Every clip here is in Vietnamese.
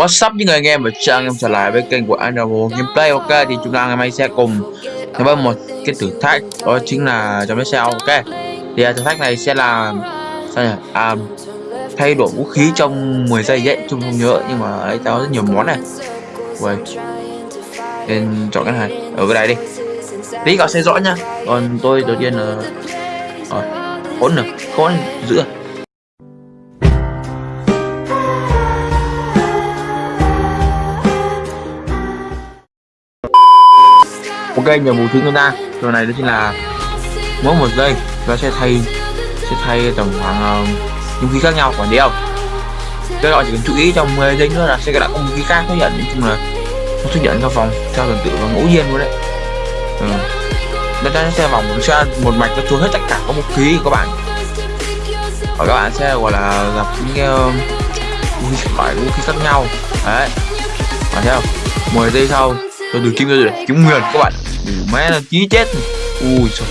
What's up những người anh em và chào anh em trở lại với kênh của Animal Gameplay. Ok thì chúng ta ngày mai sẽ cùng tham với một cái thử thách đó chính là trong cái xe ok. Thì à, thử thách này sẽ là sao nhỉ? À, thay đổi vũ khí trong 10 giây dễ chung không nhớ nhưng mà ấy tao rất nhiều món này. Ui. nên chọn cái này ở cái này đi. Tí cậu sẽ rõ nhá còn tôi đầu tiên là ờ, rồi khốn được khốn giữa. Ok nhiệm vụ thứ chúng ta. Rồi này đó chính là mỗi một giây nó sẽ thay sẽ thay tổng khoảng uh, những khí khác nhau quản lý không các bạn chỉ cần chú ý trong 10 giây nữa là sẽ lại có khí khác. Xuất hiện nói chung là nó xuất hiện trong vòng theo tuần tự và ngẫu nhiên luôn đấy. Ừ. nó sẽ vòng một xe một mạch nó trốn hết tất cả các vũ khí của các bạn. Và các bạn sẽ gọi là gặp những cái vũ khí loại vũ khí khác nhau. Đấy. Phải không? 10 giây sau tôi được kiếm rồi kiếm nguyên các bạn đủ mẹ là chí chết. Ui trời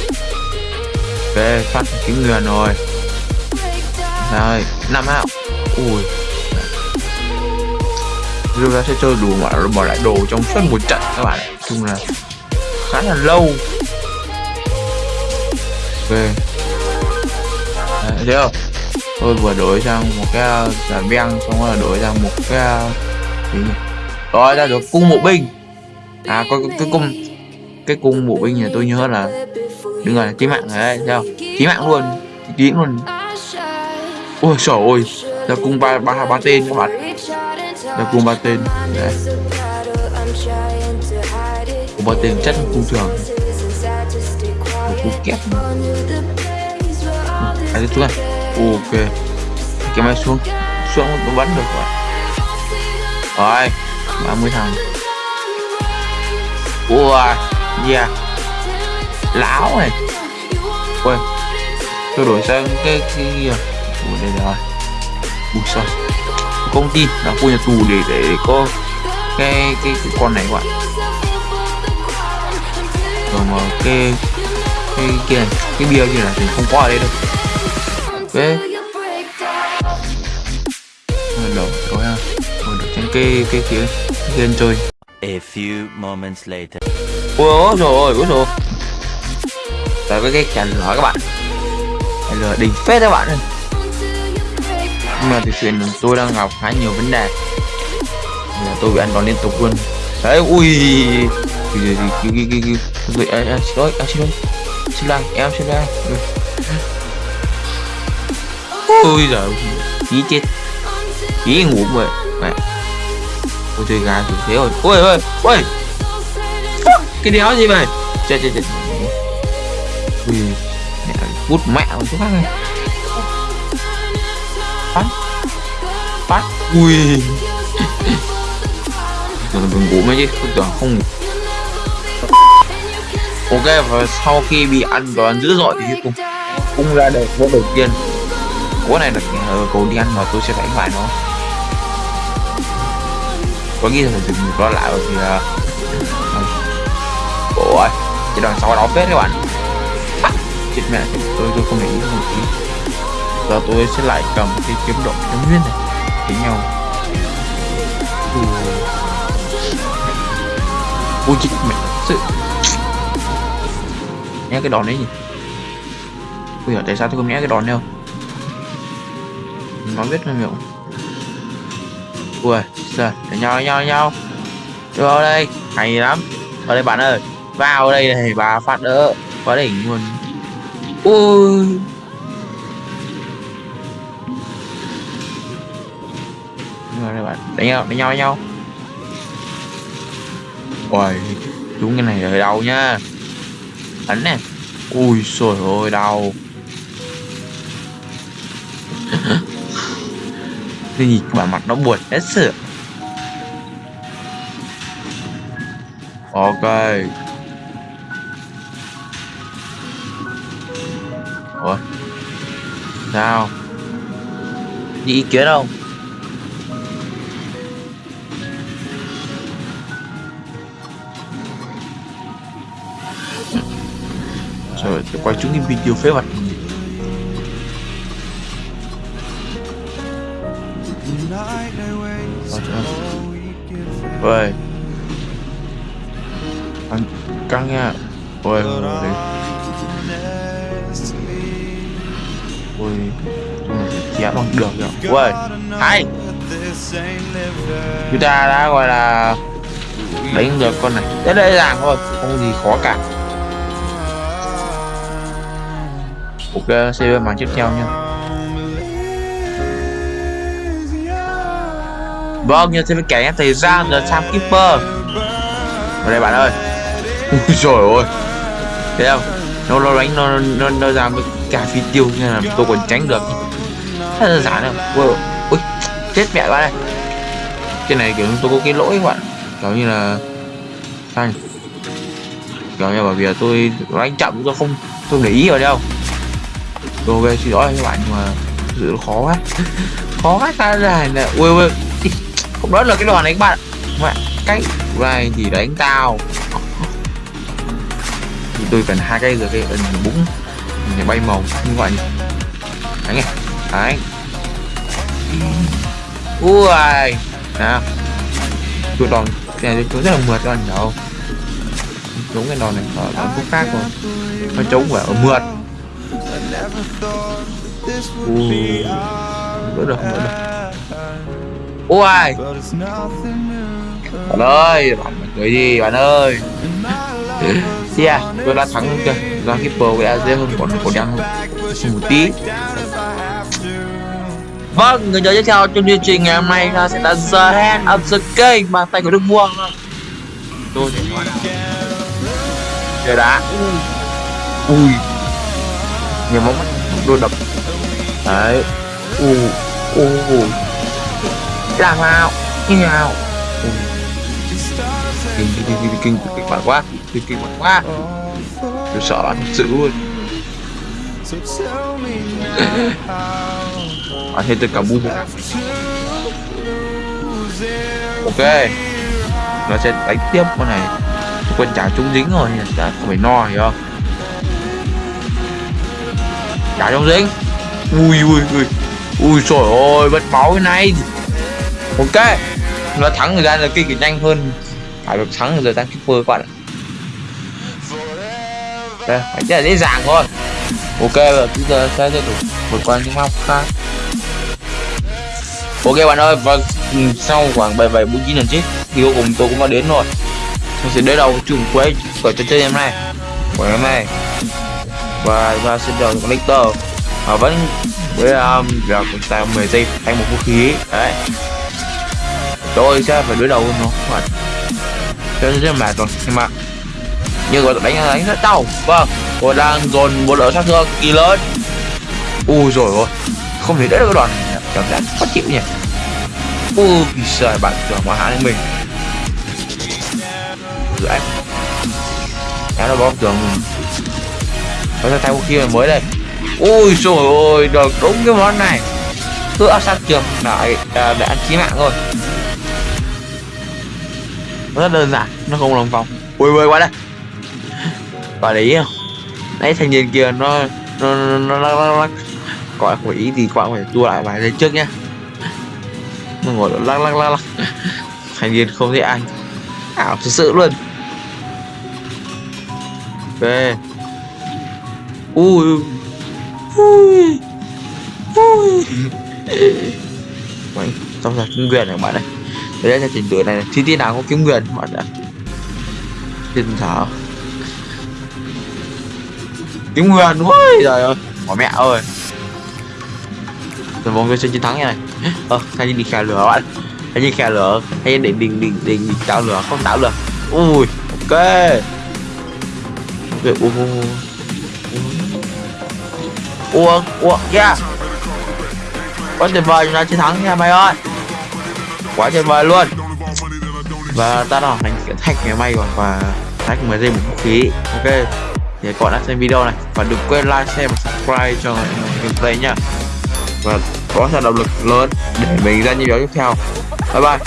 về phát kiếm nguyên rồi. Rồi năm hao, ui. Rồi ta sẽ chơi đủ mà bỏ lại đồ trong suốt một trận các bạn chung là khá là lâu. Ok Đấy, thấy không? Tôi vừa đổi sang một cái giả beng xong rồi đổi sang một cái à, gì nhỉ? Rồi ra được cung bộ binh. À có cái cung cái cung bộ binh này tôi nhớ là đừng rồi, chí mạng đấy sao chí mạng luôn, chí luôn. Ôi trời ơi, là cung ba ba ba tên các bạn. Là cung ba tên. Đấy. Cung ba tên chất cung thường. Một cung kép à xuống này ok. Cái máy xuống. Xuống nó bắn được rồi rồi 30 thằng. Ui yeah lão này quên, tôi đổi sang cái cái gì Ủa đây rồi Ủa sao công ty là khu nhà tù để để có cái cái, cái con này các bạn rồi mà cái cái kia này cái bia kia là thì không có ở đây đâu ok đầu rồi ha rồi được trên cái cái kia cái chơi A few moments later ôi rồi ôi rồi rồi với cái chèn lửa các bạn. Chèn lửa đỉnh phết các bạn ơi. Nhưng mà thực sự tôi đang gặp khá nhiều vấn đề. Là tôi bị ăn đòn liên tục luôn. Đấy ui. Cái gì cái cái cái cái cái à, xin lỗi à, xin lỗi. Xin lỗi em xin lỗi. Ui giời chí chết. Chí ngủ rồi mẹ. Ôi chơi gà thì thế rồi. Ôi ôi ôi cái đéo gì vậy chết chết chết. Ui mẹ cút mẹ một chút khác này phát phát. Ui. Rồi đừng ngủ mấy chứ không tưởng không ngủ. Ok và sau khi bị ăn đòn dữ dội thì cùng cung ra đời vô đầu tiên. Cố này là cầu đi ăn mà tôi sẽ đánh bại nó. Có nghĩ là dừng nó lại thì uh, ôi chỉ đằng sau đó phết các bạn? À, chết mẹ tôi tôi không để ý một tí. Giờ tôi sẽ lại cầm cái kiếm độ kiếm nguyên này, đánh nhau. Ui. Chết mẹ, sự. Nghe cái đòn đấy nhỉ. Bây giờ tại sao tôi không nghe cái đòn đâu nó biết không hiểu ui giờ đánh nhau đánh nhau đánh nhau. Vào đây, hay lắm. Vào đây bạn ơi vào đây này, bà phát đỡ quá đỉnh luôn. Ui. Rồi bạn, đánh nhau đánh nhau đánh nhau. Ôi đúng cái này ở đâu nhá. Ấn nè ui trời ơi đau. Cái gì mà mặt nó buồn hết sự ok. Sao? Gì ý kiến không? Trời tôi quay chúng cái video phế vật. Ôi căng căng nha. Ôi ôi ôi ừ, ôi chém bằng được rồi ôi hay chúng ta đã gọi là đánh được con này. Rất dễ dàng thôi không gì khó cả. Ok sẽ màn tiếp theo nha vâng như thế mới kể thời gian là Sam Keeper đây bạn ơi. Ui ơi, thấy không? Nó nó đánh nó nó nó ra với cả phi tiêu nên là tôi còn tránh được. Rất đơn giản đâu wow. ui, chết mẹ bạn này cái này kiểu tôi có cái lỗi các bạn. Kiểu như là, sao kiểu như bởi vì là tôi đánh chậm tôi không, tôi để ý vào đâu. Tôi ok xin lỗi các bạn nhưng mà thực sự nó khó quá. Khó quá ta này nè. Ui ui không đó là cái đoàn này các bạn mẹ cái này thì đánh tao. Thì tôi cần hai cây rồi cái ẩn búng để bay màu như vậy đấy nghe đấy ui nào. Tôi đòn này tôi rất là mượt các bạn đâu chống cái đòn này ở đòn khúc khác rồi. Nó chống phải ở mượt. Ui đỡ được không được. Ui bạn ơi, bạn cười gì bạn ơi? Yeah, tôi đã thắng chưa? Do Keeper đã dễ hơn còn còn đang một tí. Vâng, người chơi tiếp theo trong chương trình ngày hôm nay là sẽ là The Hand of the Game bàn tay của Đức Vua. Tôi sẽ nói Trời đá. Ui. Nhiều móng đôi đập. Đấy. U u u. Làm nào? Như nào? Kinh kinh kinh kinh kinh kinh bạn quá kinh kinh thi kỳ mạnh quá. Tôi sợ bạn thật sự luôn. Bạn thấy tôi cả bu ok. Nó sẽ đánh tiếp con này. Quân trả trúng dính rồi. Đã không phải no hiểu không? Trả trúng dính. Ui ui ui. Ui, trời ơi mất máu cái này. Ok. Nó thắng thời gian là kinh nhanh hơn. Phải được thắng rồi tăng keeper các bạn ạ đây phải rất là dễ dàng thôi. Ok rồi chúng ta sẽ tiếp tục vượt qua những map khác. Ok bạn ơi và sau khoảng bảy bảy bốn chín lần chết thì cuối cùng tôi cũng đã đến rồi. Tôi sẽ đến đầu chung quế của trò chơi hôm nay, của hôm nay và và sẽ đầu connector và vẫn với um, giờ chúng ta 10 giây thay một vũ khí. Đấy. Tôi sẽ phải đối đầu với nó. Các bạn cho nên rất mệt rồi nhưng mà nhưng mà đánh đánh rất đau. Vâng tôi đang dồn một lượng sát thương kỳ lớn. Ui rồi ôi không thể đỡ được cái đoàn này cảm giác khó chịu nhỉ? Ui trời bạn tưởng mà hạ lên mình. Rồi anh nó bom tường có thay vũ khí mới đây. Ui rồi ôi được đúng cái món này. Cứ áp sát trường lại để, để ăn chí mạng thôi. Rất đơn giản nó không lòng vòng. Ui ui qua đây bạn để ý không nãy thanh niên kia nó nó nó nó, nó, nó, nó gọi không ý thì các phải tua lại bài đấy trước nhá. Nó ngồi lắc lắc lắc lắc. Thanh niên không thấy anh. Ảo thực sự luôn. Ok ui. Ui. Ui. Mày, xong rồi kiếm quyền này bạn này đấy là trình tự này thi tiết nào có kiếm quyền bạn ạ, tin thảo. Tiếng Nguyên ui trời ơi. Bỏ mẹ ơi. Rồi mọi tôi sẽ chiến thắng này ờ thay đi khè lửa bạn. Thay đi khè lửa, hay để đình đình đình tạo lửa, không tạo lửa. Ui, ok. Ui ui ui ui. Yeah quá tuyệt vời, chúng ta chiến thắng nha, mày ơi. Quá tuyệt vời luôn. Và ta đã hoàn thành thách ngày mai rồi và thách mới dây một vũ khí. Ok thì các bạn đã xem video này. Và đừng quên like, share và subscribe cho gameplay nha và có là động lực lớn để mình ra những video tiếp theo. Bye bye.